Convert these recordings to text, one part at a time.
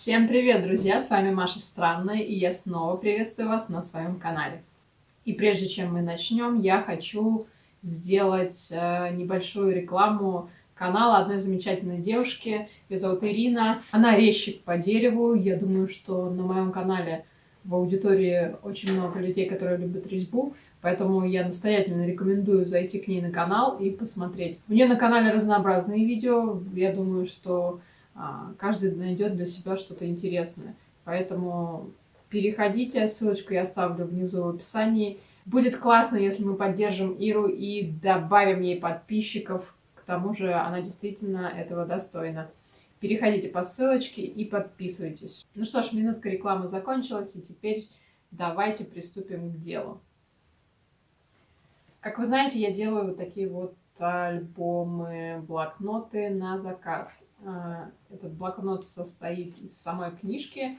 Всем привет, друзья! С вами Маша Странная, и я снова приветствую вас на своем канале. И прежде чем мы начнем, я хочу сделать э, небольшую рекламу канала одной замечательной девушки. Ее зовут Ирина. Она резчик по дереву. Я думаю, что на моем канале в аудитории очень много людей, которые любят резьбу. Поэтому я настоятельно рекомендую зайти к ней на канал и посмотреть. У нее на канале разнообразные видео. Я думаю, что каждый найдет для себя что-то интересное. Поэтому переходите, ссылочку я оставлю внизу в описании. Будет классно, если мы поддержим Иру и добавим ей подписчиков. К тому же она действительно этого достойна. Переходите по ссылочке и подписывайтесь. Ну что ж, минутка рекламы закончилась, и теперь давайте приступим к делу. Как вы знаете, я делаю вот такие вот альбомы, блокноты на заказ. А, этот блокнот состоит из самой книжки.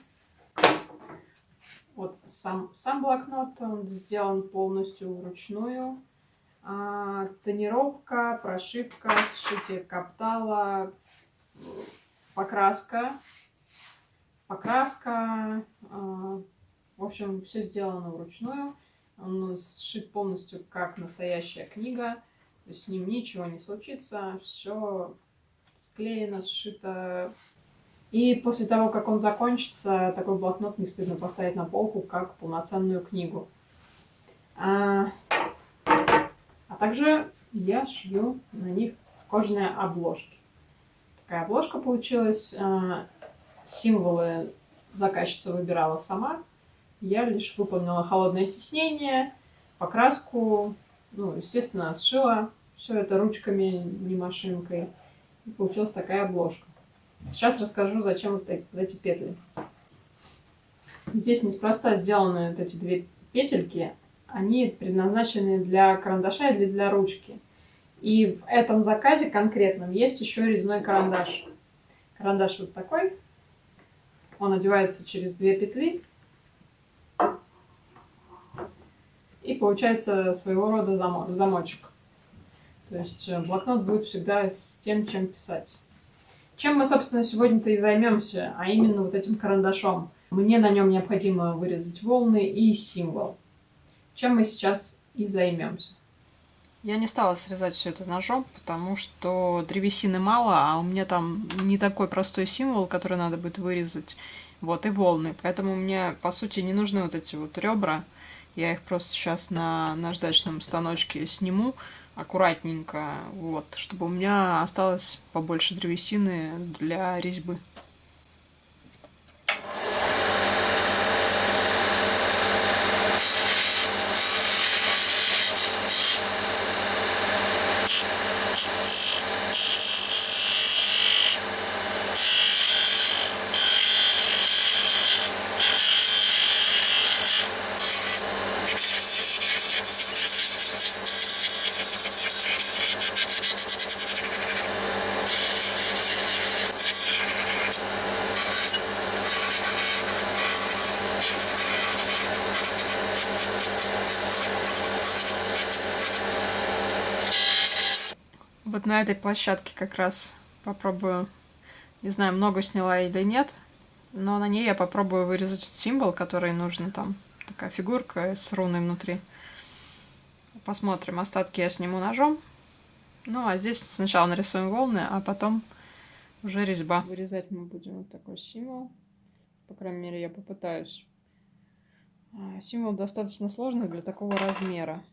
Вот сам, сам блокнот, он сделан полностью вручную. А, тонировка, прошивка, сшитие каптала, покраска. Покраска. А, в общем, все сделано вручную. Он сшит полностью как настоящая книга. То есть с ним ничего не случится. Все склеено, сшито. И после того, как он закончится, такой блокнот не стыдно поставить на полку, как полноценную книгу. А, а также я шью на них кожаные обложки. Такая обложка получилась. А, символы заказчица выбирала сама. Я лишь выполнила холодное тиснение, покраску, ну, естественно, сшила все это ручками, не машинкой. И получилась такая обложка. Сейчас расскажу, зачем вот эти петли. Здесь неспроста сделаны вот эти две петельки. Они предназначены для карандаша или для ручки. И в этом заказе конкретном есть еще резной карандаш. Карандаш вот такой. Он одевается через две петли. И получается своего рода замочек. То есть э, блокнот будет всегда с тем, чем писать. Чем мы, собственно, сегодня-то и займемся, а именно вот этим карандашом. Мне на нем необходимо вырезать волны и символ. Чем мы сейчас и займемся. Я не стала срезать все это ножом, потому что древесины мало, а у меня там не такой простой символ, который надо будет вырезать. Вот, и волны. Поэтому мне, по сути, не нужны вот эти вот ребра. Я их просто сейчас на наждачном станочке сниму аккуратненько, вот, чтобы у меня осталось побольше древесины для резьбы. Вот на этой площадке как раз попробую, не знаю, много сняла или нет, но на ней я попробую вырезать символ, который нужно там. Такая фигурка с руной внутри. Посмотрим, остатки я сниму ножом. Ну, а здесь сначала нарисуем волны, а потом уже резьба. Вырезать мы будем вот такой символ. По крайней мере, я попытаюсь. А, символ достаточно сложный для такого размера.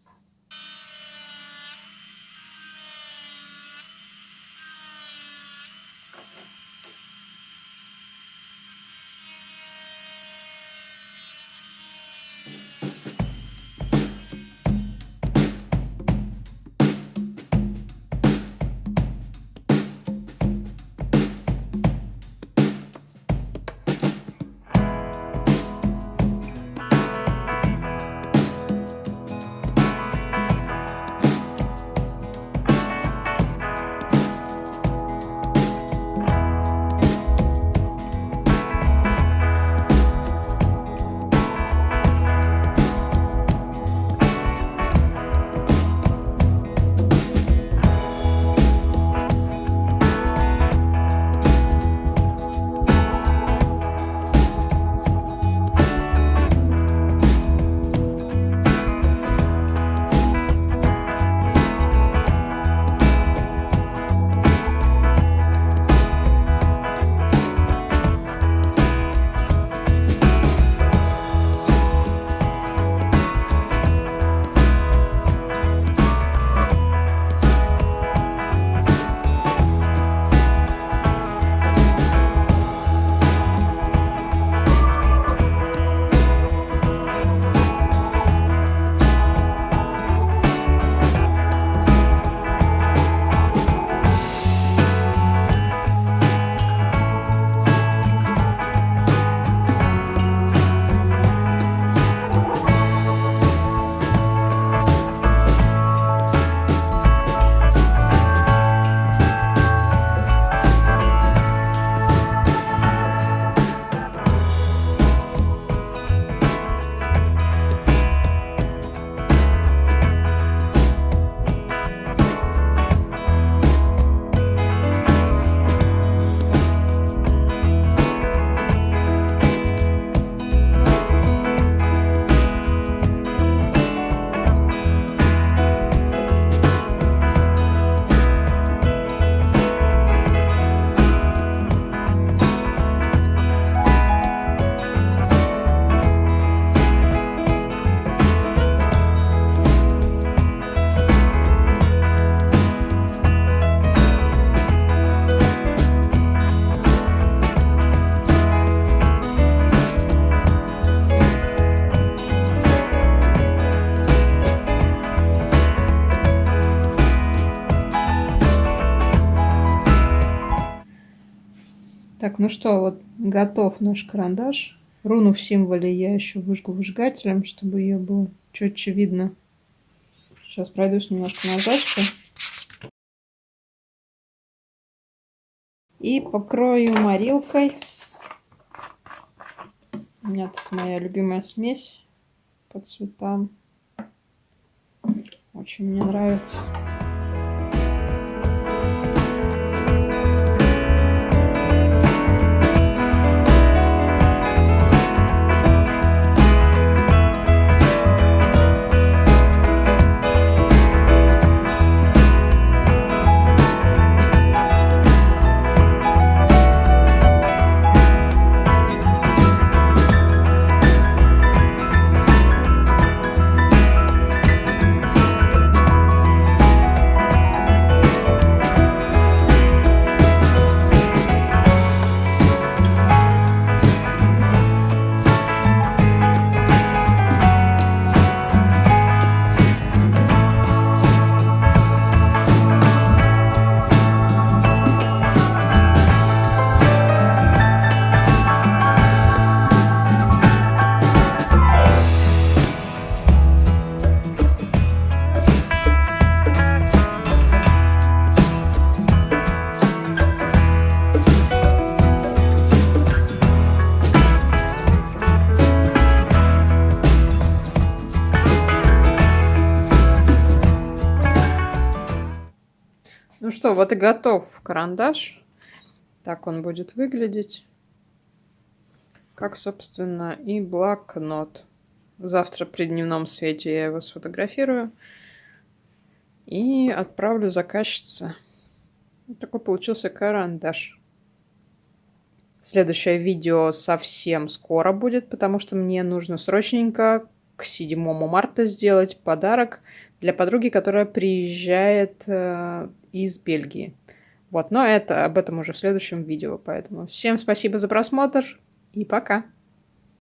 Так, ну что, вот готов наш карандаш. Руну в символе я еще выжгу выжигателем, чтобы ее было четче видно. Сейчас пройдусь немножко наждачкой. И покрою морилкой. У меня тут моя любимая смесь по цветам. Очень мне нравится. Что, вот и готов карандаш. Так он будет выглядеть. Как, собственно, и блокнот. Завтра при дневном свете я его сфотографирую. И отправлю заказчице. Вот такой получился карандаш. Следующее видео совсем скоро будет, потому что мне нужно срочненько к 7 марта сделать подарок для подруги, которая приезжает э, из Бельгии. Вот, но это об этом уже в следующем видео, поэтому всем спасибо за просмотр и пока!